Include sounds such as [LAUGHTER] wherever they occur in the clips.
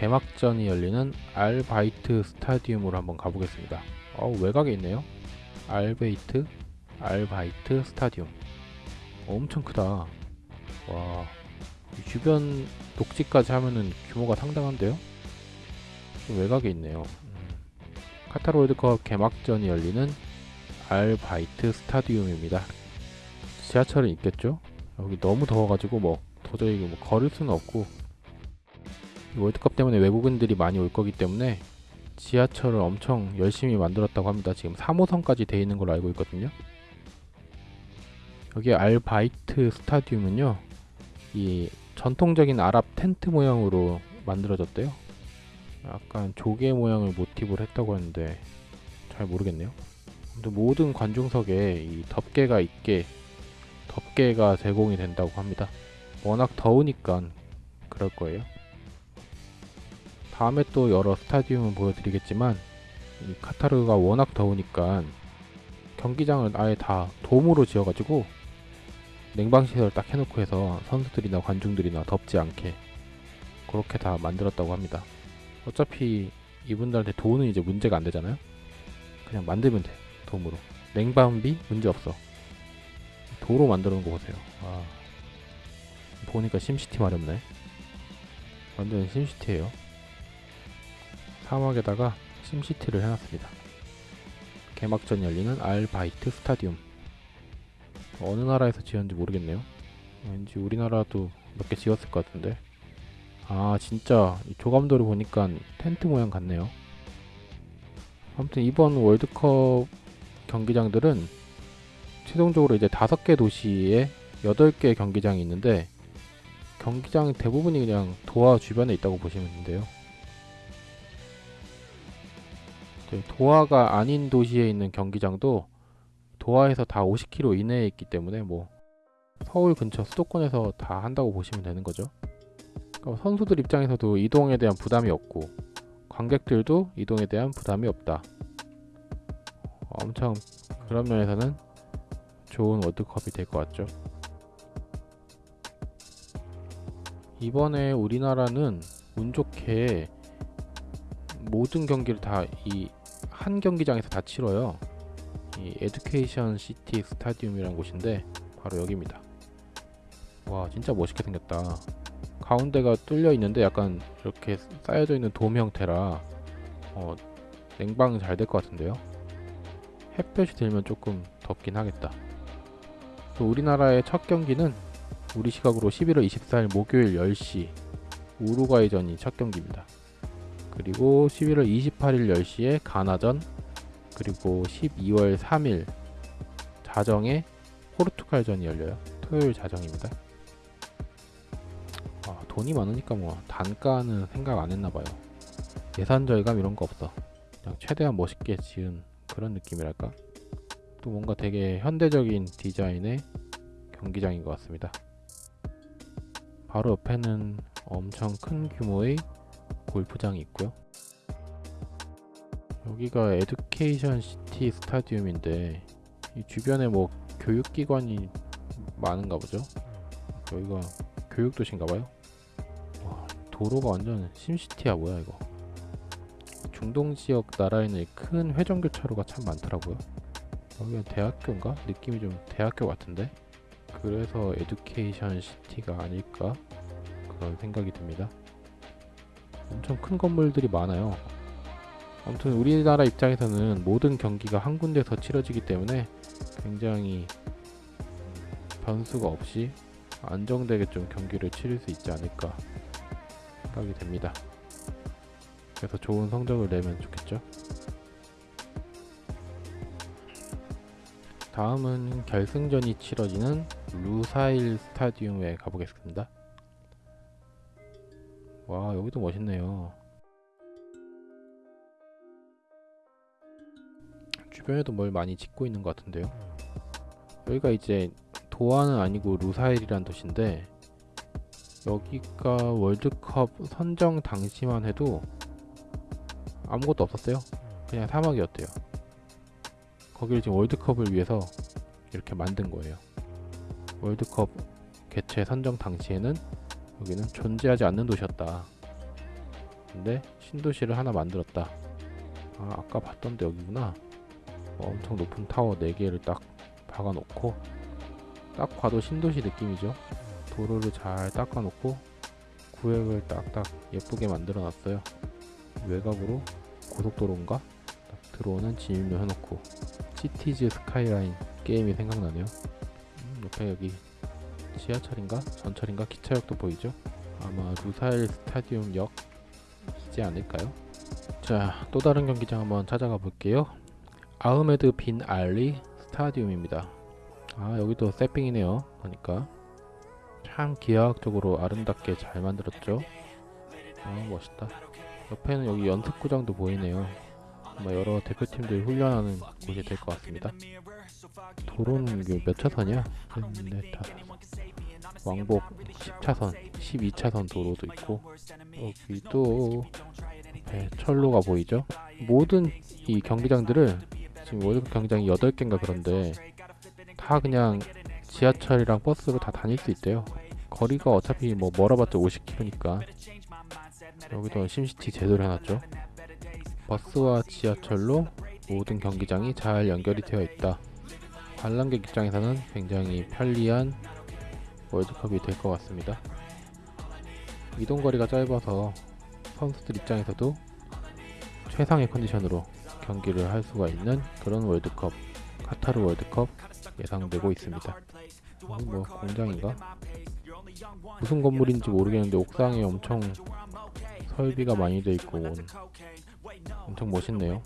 개막전이 열리는 알바이트 스타디움으로 한번 가보겠습니다. 어우 외곽에 있네요. 알베이트 알바이트 스타디움. 엄청 크다. 와, 이 주변 녹지까지 하면은 규모가 상당한데요? 좀 외곽에 있네요. 음. 카타르 월드컵 개막전이 열리는 알바이트 스타디움입니다. 지하철은 있겠죠? 여기 너무 더워가지고 뭐 도저히 뭐 걸을 수는 없고 이 월드컵 때문에 외국인들이 많이 올 거기 때문에 지하철을 엄청 열심히 만들었다고 합니다. 지금 3호선까지 돼 있는 걸로 알고 있거든요. 여기 알바이트 스타디움은요. 이 전통적인 아랍 텐트 모양으로 만들어졌대요. 약간 조개 모양을 모티브로 했다고 하는데 잘 모르겠네요. 모든 관중석에 이 덮개가 있게 덮개가 제공이 된다고 합니다. 워낙 더우니까 그럴 거예요. 다음에 또 여러 스타디움을 보여드리겠지만 이 카타르가 워낙 더우니까 경기장을 아예 다 돔으로 지어가지고 냉방시설 딱 해놓고 해서 선수들이나 관중들이나 덥지 않게 그렇게 다 만들었다고 합니다. 어차피 이분들한테 돈은 이제 문제가 안 되잖아요. 그냥 만들면 돼. 돔으로. 냉방비 문제 없어. 도로 만들어 놓은 거 보세요. 아. 보니까 심시티 마렵네. 완전 심시티예요. 사막에다가 심시티를 해놨습니다. 개막전 열리는 알바이트 스타디움. 어느 나라에서 지었는지 모르겠네요. 왠지 우리나라도 몇 개 지었을 것 같은데. 아 진짜 이 조감도를 보니까 텐트 모양 같네요. 아무튼 이번 월드컵 경기장들은 최종적으로 이제 다섯 개 도시에 여덟 개 경기장이 있는데 경기장 대부분이 그냥 도하 주변에 있다고 보시면 되는데요. 도하가 아닌 도시에 있는 경기장도 도하에서 다 50km 이내에 있기 때문에 뭐 서울 근처 수도권에서 다 한다고 보시면 되는 거죠. 그러니까 선수들 입장에서도 이동에 대한 부담이 없고 관객들도 이동에 대한 부담이 없다. 엄청 그런 면에서는 좋은 월드컵이 될 것 같죠. 이번에 우리나라는 운 좋게 모든 경기를 다 이 한 경기장에서 다 치러요. 이 에듀케이션 시티 스타디움이라는 곳인데 바로 여기입니다. 와 진짜 멋있게 생겼다. 가운데가 뚫려 있는데 약간 이렇게 쌓여져 있는 돔 형태라 어, 냉방 잘 될 것 같은데요. 햇볕이 들면 조금 덥긴 하겠다. 또 우리나라의 첫 경기는 우리 시각으로 11월 24일 목요일 10시 우루과이전이 첫 경기입니다. 그리고 11월 28일 10시에 가나전 그리고 12월 3일 자정에 포르투갈전이 열려요. 토요일 자정입니다. 아, 돈이 많으니까 뭐 단가는 생각 안 했나봐요. 예산 절감 이런 거 없어. 그냥 최대한 멋있게 지은 그런 느낌이랄까? 또 뭔가 되게 현대적인 디자인의 경기장인 것 같습니다. 바로 옆에는 엄청 큰 규모의 골프장이 있고요. 여기가 에듀케이션 시티 스타디움인데 이 주변에 뭐 교육기관이 많은가 보죠. 여기가 교육도시인가 봐요. 와, 도로가 완전 심시티야 뭐야 이거. 중동 지역 나라에는 큰 회전교차로가 참 많더라고요. 여기가 대학교인가? 느낌이 좀 대학교 같은데? 그래서 에듀케이션 시티가 아닐까? 그런 생각이 듭니다. 엄청 큰 건물들이 많아요. 아무튼 우리나라 입장에서는 모든 경기가 한 군데서 치러지기 때문에 굉장히 변수가 없이 안정되게 좀 경기를 치를 수 있지 않을까 생각이 됩니다. 그래서 좋은 성적을 내면 좋겠죠. 다음은 결승전이 치러지는 루사일 스타디움에 가보겠습니다. 와 여기도 멋있네요. 주변에도 뭘 많이 짓고 있는 것 같은데요. 여기가 이제 도하는 아니고 루사일이란 도시인데 여기가 월드컵 선정 당시만 해도 아무것도 없었어요. 그냥 사막이었대요. 거기를 지금 월드컵을 위해서 이렇게 만든 거예요. 월드컵 개최 선정 당시에는 여기는 존재하지 않는 도시였다. 근데 신도시를 하나 만들었다. 아, 아까 봤던데 여기구나. 어, 엄청 높은 타워 4개를 딱 박아놓고 딱 봐도 신도시 느낌이죠. 도로를 잘 닦아놓고 구획을 딱딱 예쁘게 만들어 놨어요. 외곽으로 고속도로인가? 딱 들어오는 진입로 해놓고 Cities Skylines 게임이 생각나네요. 음, 옆에 여기 지하철인가? 전철인가? 기차역도 보이죠? 아마 루사일 스타디움역 이지 않을까요? 자, 또 다른 경기장 한번 찾아가 볼게요. 아흐메드 빈 알리 스타디움입니다. 아, 여기도 새삥이네요. 보니까 참 기하학적으로 아름답게 잘 만들었죠. 아, 멋있다. 옆에는 여기 연습구장도 보이네요. 아마 여러 대표팀들 훈련하는 곳이 될 것 같습니다. 도로는 몇 차선이야? 네, 다섯. 왕복 10차선, 12차선 도로도 있고 여기 또 네, 철로가 보이죠? 모든 이 경기장들을 지금 월드컵 경기장이 8개인가 그런데 다 그냥 지하철이랑 버스로 다 다닐 수 있대요. 거리가 어차피 뭐 멀어봤자 50km니까 여기도 심시티 제대로 해놨죠. 버스와 지하철로 모든 경기장이 잘 연결이 되어 있다. 관람객 입장에서는 굉장히 편리한 월드컵이 될 것 같습니다. 이동 거리가 짧아서 선수들 입장에서도 최상의 컨디션으로 경기를 할 수가 있는 그런 월드컵, 카타르 월드컵 예상되고 있습니다. 여기 뭐 공장인가? 무슨 건물인지 모르겠는데 옥상에 엄청 설비가 많이 돼 있고 엄청 멋있네요.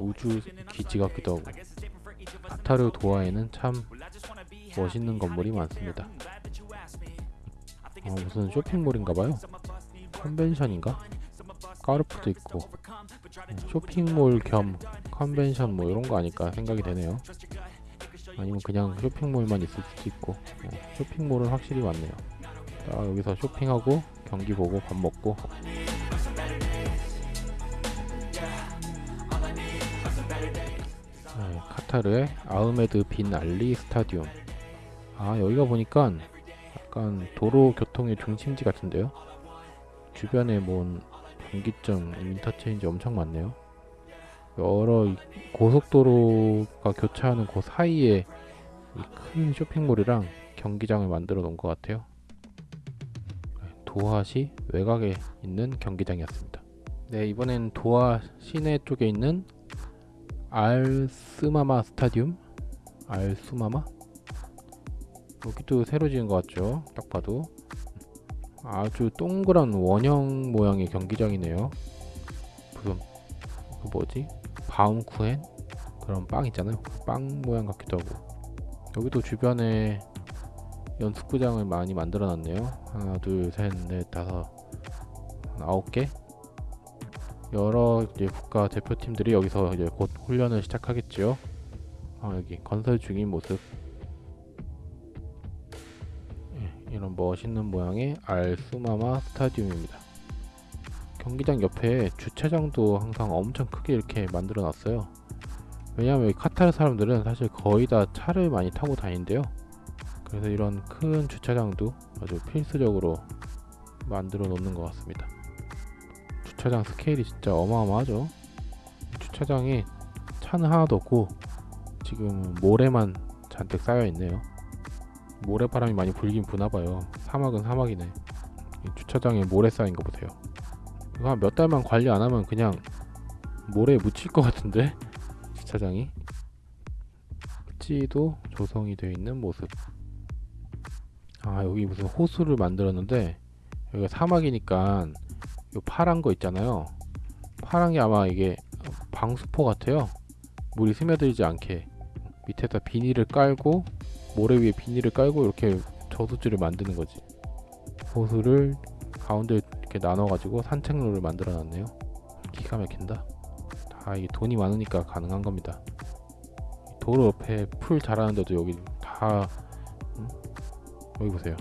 우주 기지 같기도 하고 카타르 도하에는 참 멋있는 건물이 많습니다. 어, 무슨 쇼핑몰인가봐요. 컨벤션인가? 까르프도 있고 어, 쇼핑몰 겸 컨벤션 뭐 이런 거 아닐까 생각이 되네요. 아니면 그냥 쇼핑몰만 있을 수도 있고 어, 쇼핑몰은 확실히 많네요. 자, 여기서 쇼핑하고 경기 보고 밥 먹고 카타르의 아흐메드 빈 알리 스타디움. 아 여기가 보니까 약간 도로 교통의 중심지 같은데요. 주변에 뭔 분기점, 인터체인지 엄청 많네요. 여러 이 고속도로가 교차하는 그 사이에 이큰 쇼핑몰이랑 경기장을 만들어 놓은 것 같아요. 도하시 외곽에 있는 경기장이었습니다. 네, 이번엔 도하 시내 쪽에 있는 알스마마 스타디움? 알수마마? 여기도 새로 지은 것 같죠? 딱 봐도 아주 동그란 원형 모양의 경기장이네요. 무슨 그 뭐지? 바움쿠헨 그런 빵 있잖아요. 빵 모양 같기도 하고 여기도 주변에 연습구장을 많이 만들어 놨네요. 하나, 둘, 셋, 넷, 다섯, 아홉 개. 여러 이제 국가 대표팀들이 여기서 이제 곧 훈련을 시작하겠지요. 아, 여기 건설 중인 모습. 예, 이런 멋있는 모양의 알수마마 스타디움입니다. 경기장 옆에 주차장도 항상 엄청 크게 이렇게 만들어 놨어요. 왜냐하면 카타르 사람들은 사실 거의 다 차를 많이 타고 다니는데요. 그래서 이런 큰 주차장도 아주 필수적으로 만들어 놓는 것 같습니다. 주차장 스케일이 진짜 어마어마하죠. 주차장에 차는 하나도 없고 지금 모래만 잔뜩 쌓여 있네요. 모래바람이 많이 불긴 부나봐요. 사막은 사막이네. 이 주차장에 모래 쌓인 거 보세요. 이거 한 몇 달만 관리 안 하면 그냥 모래에 묻힐 것 같은데 [LAUGHS] 주차장이 찌도 조성이 되어 있는 모습. 아 여기 무슨 호수를 만들었는데 여기가 사막이니까 요 파란 거 있잖아요. 파란 게 아마 이게 방수포 같아요. 물이 스며들지 않게 밑에다 비닐을 깔고 모래 위에 비닐을 깔고 이렇게 저수지를 만드는 거지. 호수를 가운데 이렇게 나눠 가지고 산책로를 만들어 놨네요. 기가 막힌다. 다 이게 돈이 많으니까 가능한 겁니다. 도로 옆에 풀 자라는데도 여기 다 여기 보세요.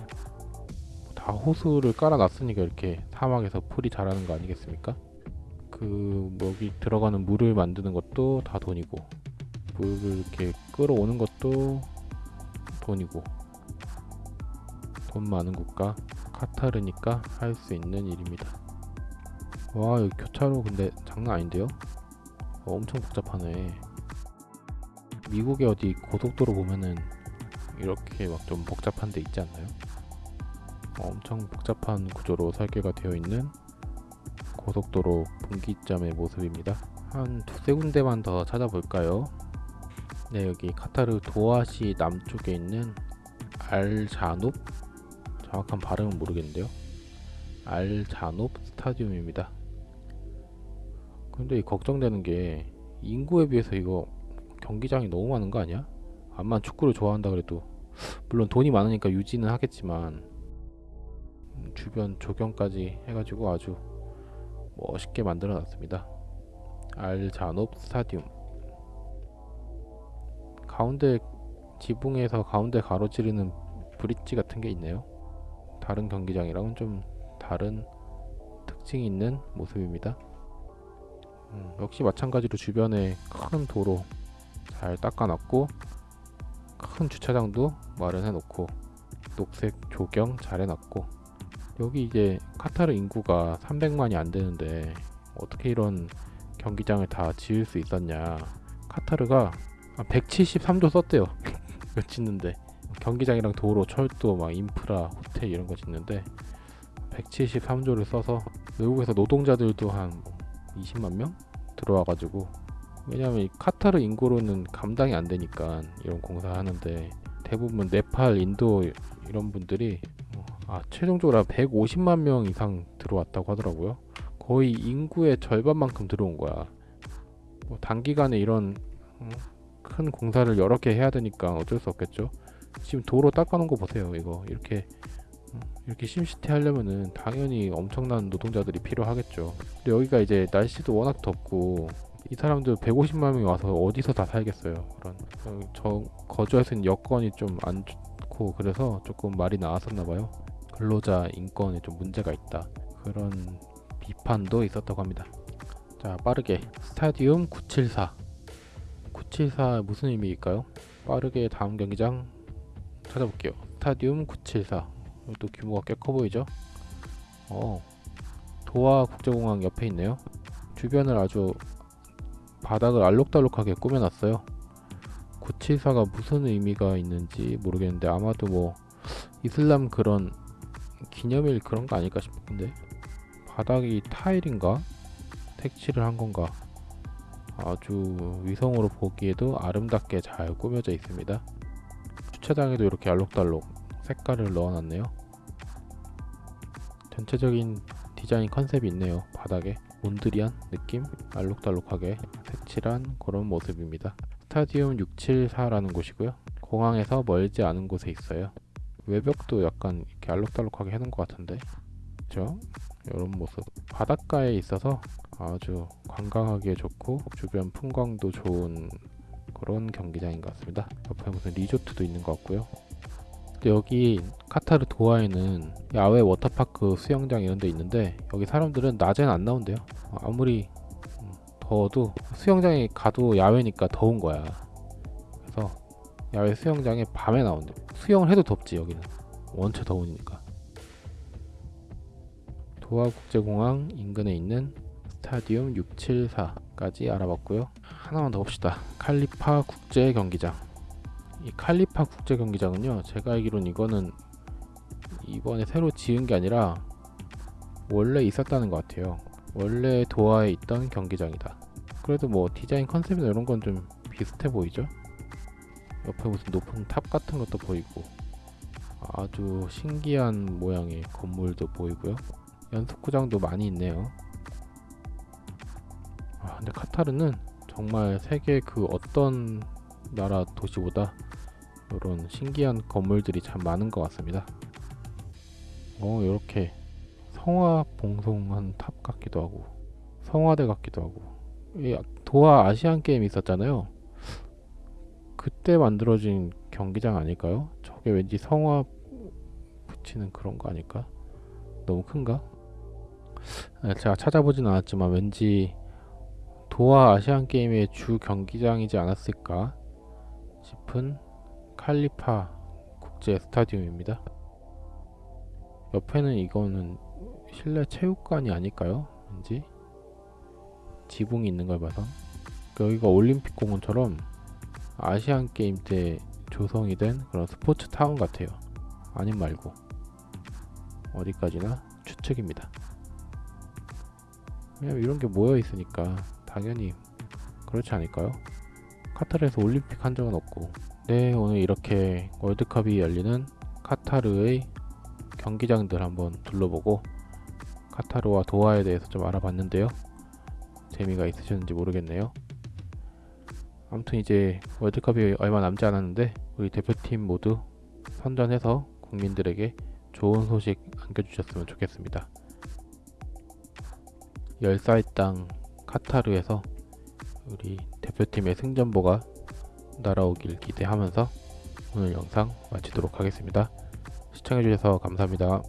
다 호수를 깔아놨으니까 이렇게 사막에서 풀이 자라는 거 아니겠습니까? 그 여기 들어가는 물을 만드는 것도 다 돈이고 물을 이렇게 끌어오는 것도 돈이고 돈 많은 국가 카타르니까 할 수 있는 일입니다. 와 여기 교차로 근데 장난 아닌데요? 어, 엄청 복잡하네 미국의 어디 고속도로 보면은 이렇게 막 좀 복잡한 데 있지 않나요? 어, 엄청 복잡한 구조로 설계가 되어 있는 고속도로 분기점의 모습입니다. 한 두세 군데만 더 찾아볼까요? 네 여기 카타르 도하시 남쪽에 있는 알자눕 정확한 발음은 모르겠는데요. 알자눕 스타디움입니다. 근데 이 걱정되는 게 인구에 비해서 이거 경기장이 너무 많은 거 아니야? 암만 축구를 좋아한다 그래도. 물론 돈이 많으니까 유지는 하겠지만 음, 주변 조경까지 해가지고 아주 멋있게 만들어 놨습니다. 알자눕 스타디움. 가운데 지붕에서 가운데 가로지르는 브릿지 같은 게 있네요. 다른 경기장이랑은 좀 다른 특징이 있는 모습입니다. 음, 역시 마찬가지로 주변에 큰 도로 잘 닦아놨고 큰 주차장도 마련해 놓고 녹색 조경 잘 해놨고 여기 이제 카타르 인구가 300만이 안 되는데 어떻게 이런 경기장을 다 지을 수 있었냐. 카타르가 173조 썼대요. [LAUGHS] 이거 짓는데. 경기장이랑 도로 철도 막 인프라 호텔 이런 거 짓는데 173조를 써서 외국에서 노동자들도 한 20만 명 들어와가지고. 왜냐면 이 카타르 인구로는 감당이 안 되니까 이런 공사 하는데 대부분 네팔, 인도 이런 분들이 어, 아 최종적으로 한 150만 명 이상 들어왔다고 하더라고요. 거의 인구의 절반만큼 들어온 거야. 뭐 단기간에 이런 어, 큰 공사를 여러 개 해야 되니까 어쩔 수 없겠죠. 지금 도로 닦아놓은 거 보세요. 이거 이렇게 어, 이렇게 심시티 하려면은 당연히 엄청난 노동자들이 필요하겠죠. 근데 여기가 이제 날씨도 워낙 덥고 이 사람들 150만 명이 와서 어디서 다 살겠어요. 그런 어, 저 거주할 수 있는 여건이 좀 안 좋고 그래서 조금 말이 나왔었나 봐요. 근로자 인권에 좀 문제가 있다. 그런 비판도 있었다고 합니다. 자 빠르게 스타디움 974 974 무슨 의미일까요? 빠르게 다음 경기장 찾아볼게요. 스타디움 974또 규모가 꽤 커 보이죠? 어 도하 국제공항 옆에 있네요. 주변을 아주 바닥을 알록달록하게 꾸며놨어요. 974가 무슨 의미가 있는지 모르겠는데 아마도 뭐 이슬람 그런 기념일 그런 거 아닐까 싶은데 바닥이 타일인가 색칠을 한 건가 아주 위성으로 보기에도 아름답게 잘 꾸며져 있습니다. 주차장에도 이렇게 알록달록 색깔을 넣어놨네요. 전체적인 디자인 컨셉이 있네요. 바닥에 몬드리안 느낌 알록달록하게 색칠한 그런 모습입니다. 스타디움 674라는 곳이고요. 공항에서 멀지 않은 곳에 있어요. 외벽도 약간 이렇게 알록달록하게 해놓은 것 같은데 그죠? 이런 모습 바닷가에 있어서 아주 관광하기에 좋고 주변 풍광도 좋은 그런 경기장인 것 같습니다. 옆에 무슨 리조트도 있는 것 같고요. 여기 카타르 도하에는 야외 워터파크 수영장 이런 데 있는데 여기 사람들은 낮에는 안 나온대요. 어, 아무리 음, 더워도 수영장에 가도 야외니까 더운 거야. 야외 수영장에 밤에 나온대. 수영을 해도 덥지 여기는. 원체 더우니까. 도하국제공항 인근에 있는 스타디움 674까지 알아봤고요. 하나만 더 봅시다. 칼리파 국제 경기장. 이 칼리파 국제 경기장은요. 제가 알기로는 이거는 이번에 새로 지은 게 아니라 원래 있었다는 것 같아요. 원래 도하에 있던 경기장이다. 그래도 뭐 디자인 컨셉이나 이런 건 좀 비슷해 보이죠? 옆에 무슨 높은 탑 같은 것도 보이고 아주 신기한 모양의 건물도 보이고요. 연습구장도 많이 있네요. 아, 근데 카타르는 정말 세계 그 어떤 나라 도시보다 이런 신기한 건물들이 참 많은 것 같습니다. 어, 이렇게 성화 봉송한 탑 같기도 하고 성화대 같기도 하고 이 도하 아시안 게임 있었잖아요. 그때 만들어진 경기장 아닐까요? 저게 왠지 성화 붙이는 그런 거 아닐까? 너무 큰가? 아, 제가 찾아보진 않았지만 왠지 도하 아시안 게임의 주 경기장이지 않았을까 싶은 칼리파 국제 스타디움입니다. 옆에는 이거는 실내 체육관이 아닐까요? 왠지 지붕이 있는 걸 봐서 여기가 올림픽 공원처럼 아시안 게임 때 조성이 된 그런 스포츠 타운 같아요. 아님 말고 어디까지나 추측입니다. 왜냐면 이런 게 모여 있으니까 당연히 그렇지 않을까요? 카타르에서 올림픽 한 적은 없고 네 오늘 이렇게 월드컵이 열리는 카타르의 경기장들 한번 둘러보고 카타르와 도하에 대해서 좀 알아봤는데요. 재미가 있으셨는지 모르겠네요. 아무튼 이제 월드컵이 얼마 남지 않았는데 우리 대표팀 모두 선전해서 국민들에게 좋은 소식 안겨주셨으면 좋겠습니다. 10살 땅 카타르에서 우리 대표팀의 승전보가 날아오길 기대하면서 오늘 영상 마치도록 하겠습니다. 시청해주셔서 감사합니다.